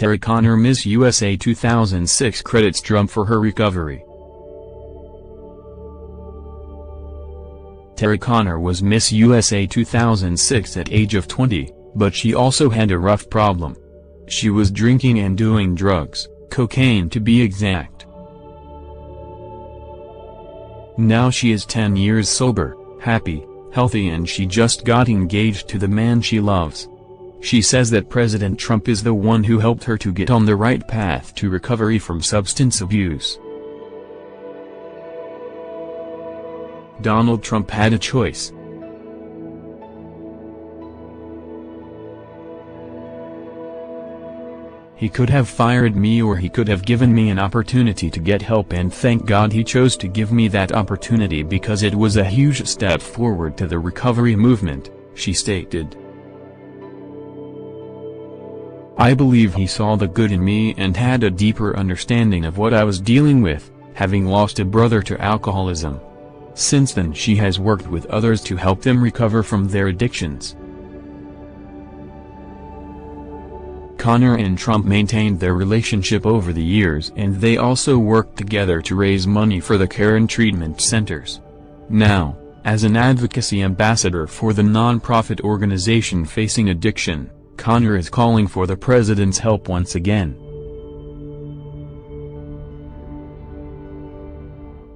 Tara Conner Miss USA 2006 credits Trump for her recovery. Tara Conner was Miss USA 2006 at age of 20, but she also had a rough problem. She was drinking and doing drugs, cocaine to be exact. Now she is 10 years sober, happy, healthy and she just got engaged to the man she loves. She says that President Trump is the one who helped her to get on the right path to recovery from substance abuse. Donald Trump had a choice. He could have fired me or he could have given me an opportunity to get help and thank God he chose to give me that opportunity because it was a huge step forward to the recovery movement, she stated. I believe he saw the good in me and had a deeper understanding of what I was dealing with, having lost a brother to alcoholism. Since then she has worked with others to help them recover from their addictions. Conner and Trump maintained their relationship over the years and they also worked together to raise money for the care and treatment centers. Now, as an advocacy ambassador for the non-profit organization facing addiction, Conner is calling for the president's help once again.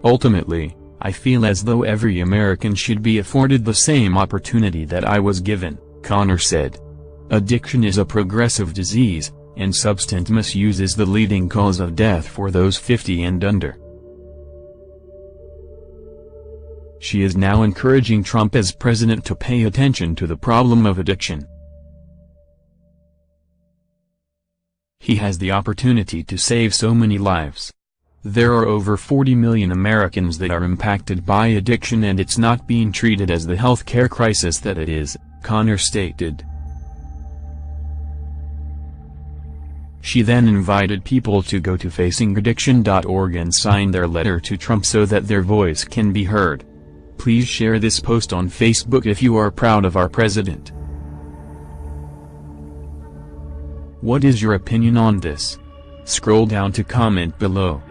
Ultimately, I feel as though every American should be afforded the same opportunity that I was given, Conner said. Addiction is a progressive disease, and substance misuse is the leading cause of death for those 50 and under. She is now encouraging Trump as president to pay attention to the problem of addiction. He has the opportunity to save so many lives. There are over 40 million Americans that are impacted by addiction and it's not being treated as the health care crisis that it is, Conner stated. She then invited people to go to facingaddiction.org and sign their letter to Trump so that their voice can be heard. Please share this post on Facebook if you are proud of our president. What is your opinion on this? Scroll down to comment below.